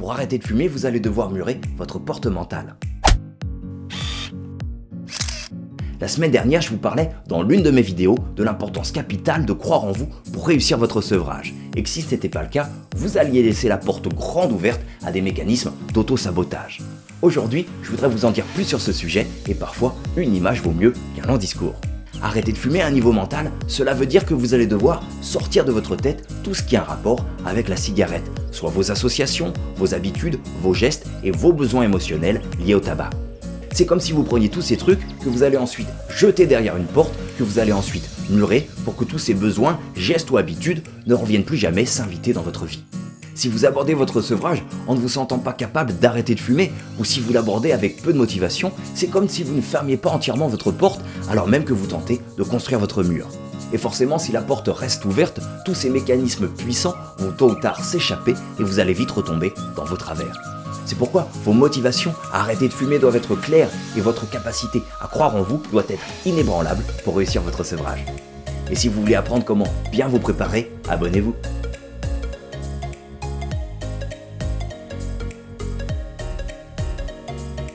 Pour arrêter de fumer, vous allez devoir murer votre porte mentale. La semaine dernière, je vous parlais dans l'une de mes vidéos de l'importance capitale de croire en vous pour réussir votre sevrage. Et que si ce n'était pas le cas, vous alliez laisser la porte grande ouverte à des mécanismes d'auto-sabotage. Aujourd'hui, je voudrais vous en dire plus sur ce sujet et parfois, une image vaut mieux qu'un long discours. Arrêter de fumer à un niveau mental, cela veut dire que vous allez devoir sortir de votre tête tout ce qui a un rapport avec la cigarette, soit vos associations, vos habitudes, vos gestes et vos besoins émotionnels liés au tabac. C'est comme si vous preniez tous ces trucs que vous allez ensuite jeter derrière une porte, que vous allez ensuite murer pour que tous ces besoins, gestes ou habitudes ne reviennent plus jamais s'inviter dans votre vie. Si vous abordez votre sevrage en ne vous sentant pas capable d'arrêter de fumer, ou si vous l'abordez avec peu de motivation, c'est comme si vous ne fermiez pas entièrement votre porte alors même que vous tentez de construire votre mur. Et forcément, si la porte reste ouverte, tous ces mécanismes puissants vont tôt ou tard s'échapper et vous allez vite retomber dans vos travers. C'est pourquoi vos motivations à arrêter de fumer doivent être claires et votre capacité à croire en vous doit être inébranlable pour réussir votre sevrage. Et si vous voulez apprendre comment bien vous préparer, abonnez-vous.